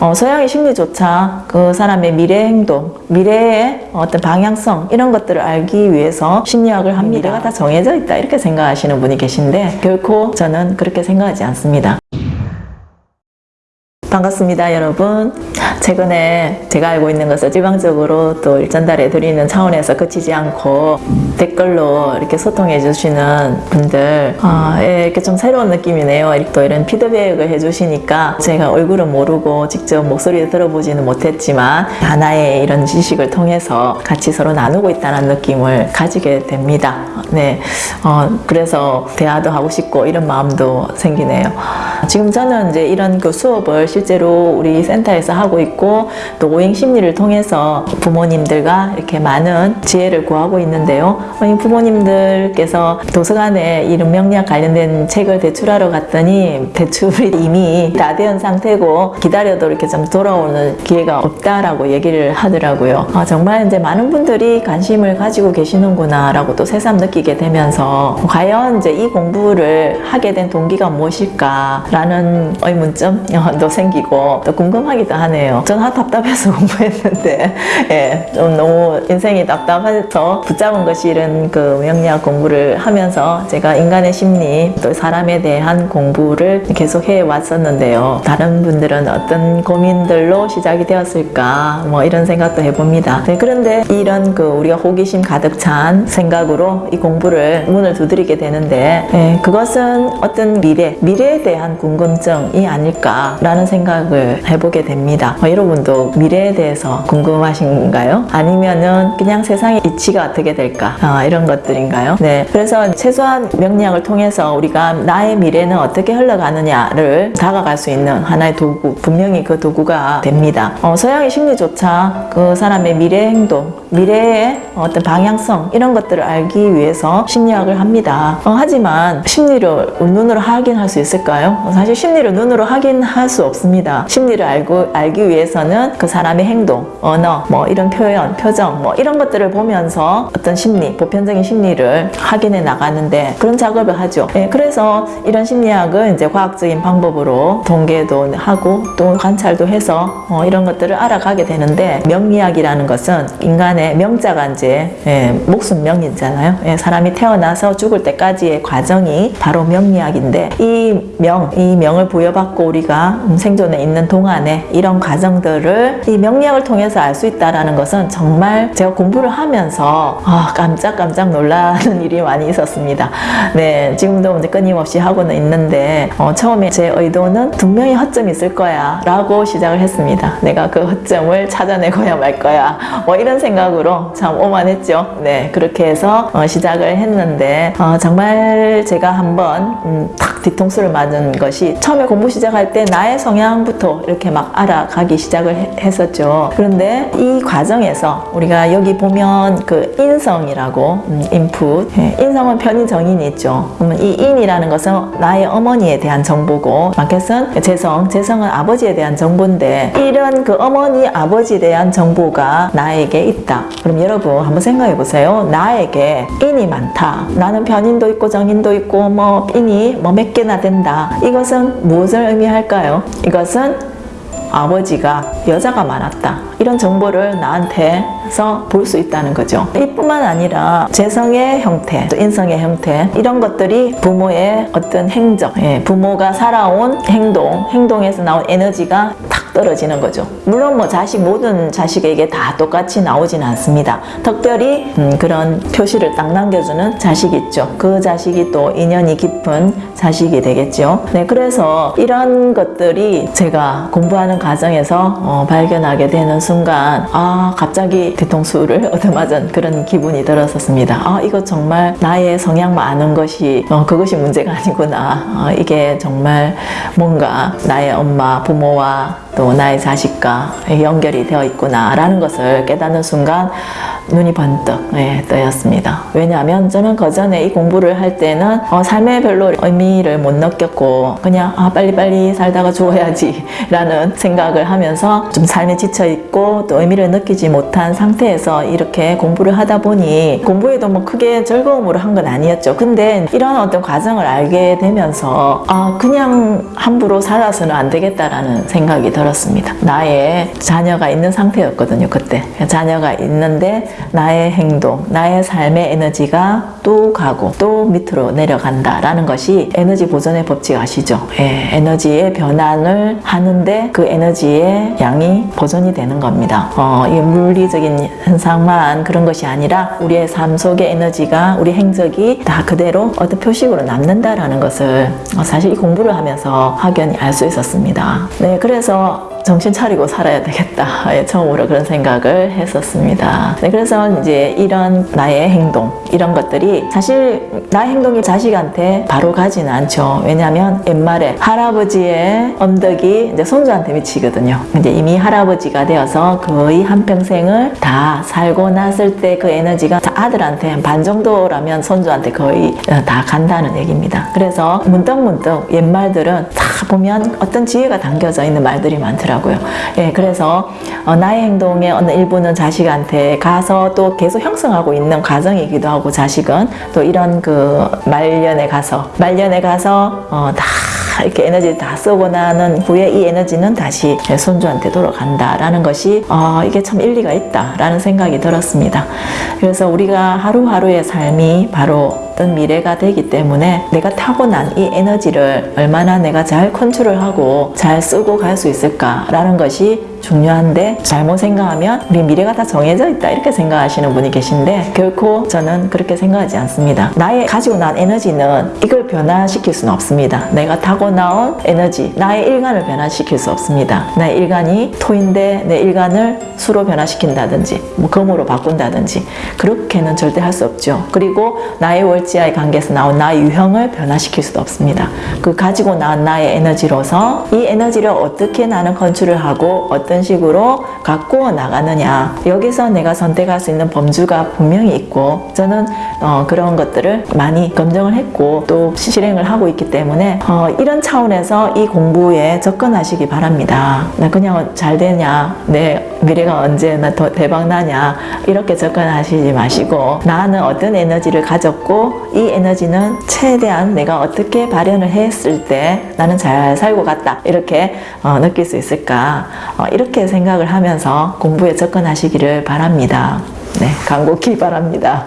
어, 서양의 심리조차 그 사람의 미래 행동, 미래의 어떤 방향성 이런 것들을 알기 위해서 심리학을 합니다. 미래가 다 정해져 있다 이렇게 생각하시는 분이 계신데 결코 저는 그렇게 생각하지 않습니다. 반갑습니다 여러분. 최근에 제가 알고 있는 것을 일방적으로 또 일전달해 드리는 차원에서 그치지 않고 댓글로 이렇게 소통해 주시는 분들 아, 예, 이렇게 좀 새로운 느낌이네요. 또 이런 피드백을 해 주시니까 제가 얼굴은 모르고 직접 목소리를 들어보지는 못했지만 하나의 이런 지식을 통해서 같이 서로 나누고 있다는 느낌을 가지게 됩니다. 네, 어, 그래서 대화도 하고 싶고 이런 마음도 생기네요. 지금 저는 이제 이런 그 수업을 실 제로 우리 센터에서 하고 있고 또 오행 심리를 통해서 부모님들과 이렇게 많은 지혜를 구하고 있는데요. 이 부모님들께서 도서관에 이런 명리학 관련된 책을 대출하러 갔더니 대출이 이미 다 된 상태고 기다려도 이렇게 좀 돌아오는 기회가 없다라고 얘기를 하더라고요. 아, 정말 이제 많은 분들이 관심을 가지고 계시는구나 라고 또 새삼 느끼게 되면서 과연 이제 이 공부를 하게 된 동기가 무엇일까 라는 의문점도 생기 고 또 궁금하기도 하네요. 저는 답답해서 공부했는데 예, 좀 너무 인생이 답답해서 붙잡은 것이 이런 그 명리학 공부를 하면서 제가 인간의 심리 또 사람에 대한 공부를 계속 해 왔었는데요. 다른 분들은 어떤 고민들로 시작이 되었을까 뭐 이런 생각도 해봅니다. 네, 그런데 이런 그 우리가 호기심 가득 찬 생각으로 이 공부를 문을 두드리게 되는데 예, 그것은 어떤 미래, 미래에 대한 궁금증이 아닐까라는 생각 을 해보게 됩니다. 어, 여러분도 미래에 대해서 궁금하신가요? 아니면은 그냥 세상의 이치가 어떻게 될까? 아, 이런 것들인가요? 네. 그래서 최소한 명리학을 통해서 우리가 나의 미래는 어떻게 흘러가느냐를 다가갈 수 있는 하나의 도구, 분명히 그 도구가 됩니다. 어, 서양의 심리조차 그 사람의 미래 행동, 미래의 어떤 방향성 이런 것들을 알기 위해서 심리학을 합니다. 어, 하지만 심리를 눈으로 확인할 수 있을까요? 사실 심리를 눈으로 확인할 수 없 습니다. 심리를 알고 알기 위해서는 그 사람의 행동, 언어, 뭐 이런 표현, 표정, 뭐 이런 것들을 보면서 어떤 심리, 보편적인 심리를 확인해 나가는데 그런 작업을 하죠. 예, 그래서 이런 심리학은 이제 과학적인 방법으로 통계도 하고 또 관찰도 해서 어, 이런 것들을 알아가게 되는데 명리학이라는 것은 인간의 명자가 이제 예, 목숨 명이잖아요. 예, 사람이 태어나서 죽을 때까지의 과정이 바로 명리학인데 이 명, 이 명을 부여받고 우리가 생 존에 있는 동안에 이런 과정들을 이 명리학을 통해서 알 수 있다는 것은 정말 제가 공부를 하면서 아, 깜짝깜짝 놀라는 일이 많이 있었습니다. 네, 지금도 이제 끊임없이 하고는 있는데 어, 처음에 제 의도는 분명히 허점이 있을 거야 라고 시작을 했습니다. 내가 그 허점을 찾아내고야 말 거야 뭐 이런 생각으로 참 오만했죠. 네, 그렇게 해서 어, 시작을 했는데 어, 정말 제가 한번 음, 탁 뒤통수를 맞은 것이 처음에 공부 시작할 때 나의 성향 부터 이렇게 막 알아가기 시작을 해- 했었죠. 그런데 이 과정에서 우리가 여기 보면 그 인성이라고 음, 인풋 예, 인성은 편인 정인이 있죠. 그러면 이 인이라는 것은 나의 어머니에 대한 정보고 마켓은 재성, 재성은 아버지에 대한 정보인데 이런 그 어머니, 아버지에 대한 정보가 나에게 있다. 그럼 여러분 한번 생각해 보세요. 나에게 인이 많다. 나는 편인도 있고 정인도 있고 뭐 인이 뭐 몇 개나 된다. 이것은 무엇을 의미할까요? 이것은 아버지가 여자가 많았다. 이런 정보를 나한테서 볼 수 있다는 거죠. 이뿐만 아니라 재성의 형태, 또 인성의 형태 이런 것들이 부모의 어떤 행적, 예, 부모가 살아온 행동, 행동에서 나온 에너지가 탁 떨어지는 거죠. 물론 뭐 자식 모든 자식에게 다 똑같이 나오지는 않습니다. 특별히 음, 그런 표시를 딱 남겨주는 자식이 있죠. 그 자식이 또 인연이 깊은 자식이 되겠죠. 네, 그래서 이런 것들이 제가 공부하는 과정에서 어, 발견하게 되는 순간 아 갑자기 뒤통수를 얻어맞은 그런 기분이 들었었습니다. 아 이거 정말 나의 성향만 아는 것이 어, 그것이 문제가 아니구나. 어, 이게 정말 뭔가 나의 엄마 부모와 또 나의 자식과 연결이 되어 있구나라는 것을 깨닫는 순간 눈이 번뜩 예, 떠였습니다. 왜냐하면 저는 그 전에 이 공부를 할 때는 어, 삶에 별로 의미를 못 느꼈고 그냥 아, 빨리빨리 살다가 죽어야지 라는 생각을 하면서 좀 삶에 지쳐있고 또 의미를 느끼지 못한 상태에서 이렇게 공부를 하다 보니 공부에도 뭐 크게 즐거움으로 한 건 아니었죠. 근데 이런 어떤 과정을 알게 되면서 아, 그냥 함부로 살아서는 안 되겠다라는 생각이 들었습니다. 나의 자녀가 있는 상태였거든요. 그때 자녀가 있는데 나의 행동, 나의 삶의 에너지가 또 가고 또 밑으로 내려간다라는 것이 에너지 보존의 법칙 아시죠? 예, 에너지의 변환을 하는데 그 에너지의 양이 보존이 되는 겁니다. 어, 이 물리적인 현상만 그런 것이 아니라 우리의 삶 속의 에너지가 우리 행적이 다 그대로 어떤 표식으로 남는다라는 것을 어, 사실 이 공부를 하면서 확연히 알 수 있었습니다. 네, 그래서 정신 차리고 살아야 되겠다. 예, 처음으로 그런 생각을 했었습니다. 네, 그래서 이제 이런 나의 행동, 이런 것들이 사실 나의 행동이 자식한테 바로 가지는 않죠. 왜냐하면 옛말에 할아버지의 엄덕이 이제 손주한테 미치거든요. 이제 이미 할아버지가 되어서 거의 한평생을 다 살고 났을 때 그 에너지가 아들한테 한 반 정도라면 손주한테 거의 어, 다 간다는 얘기입니다. 그래서 문득문득 옛말들은 다 보면 어떤 지혜가 담겨져 있는 말들이 많더라고요. 예, 그래서 어, 나의 행동의 어느 일부는 자식한테 가서 또 계속 형성하고 있는 과정이기도 하고 자식은 또 이런 그 말년에 가서 말년에 가서 어, 다 이렇게 에너지 다 쓰고 나는 후에 이 에너지는 다시 손주한테 돌아간다라는 것이 어, 이게 참 일리가 있다라는 생각이 들었습니다. 그래서 우리가 하루하루의 삶이 바로 어떤 미래가 되기 때문에 내가 타고난 이 에너지를 얼마나 내가 잘 컨트롤하고 잘 쓰고 갈 수 있을까라는 것이 중요한데 잘못 생각하면 우리 미래가 다 정해져 있다 이렇게 생각하시는 분이 계신데 결코 저는 그렇게 생각하지 않습니다. 나의 가지고 난 에너지는 이걸 변화시킬 수는 없습니다. 내가 타고 나온 에너지, 나의 일간을 변화시킬 수 없습니다. 나의 일간이 토인데 내 일간을 수로 변화시킨다든지 뭐 금으로 바꾼다든지 그렇게는 절대 할 수 없죠. 그리고 나의 월지와의 관계에서 나온 나의 유형을 변화시킬 수도 없습니다. 그 가지고 나온 나의 에너지로서 이 에너지를 어떻게 나는 컨트롤 하고 어떤 식으로 갖고 나가느냐. 여기서 내가 선택할 수 있는 범주가 분명히 있고 저는 어, 그런 것들을 많이 검증을 했고 또 실행을 하고 있기 때문에 어, 이런 차원에서 이 공부에 접근하시기 바랍니다. 나 그냥 잘 되냐? 내 미래가 언제 나 더 대박 나냐 이렇게 접근하시지 마시고 나는 어떤 에너지를 가졌고 이 에너지는 최대한 내가 어떻게 발현을 했을 때 나는 잘 살고 갔다 이렇게 어, 느낄 수 있을까 어, 이렇게 생각을 하면서 공부에 접근하시기를 바랍니다. 네, 간곡히 바랍니다.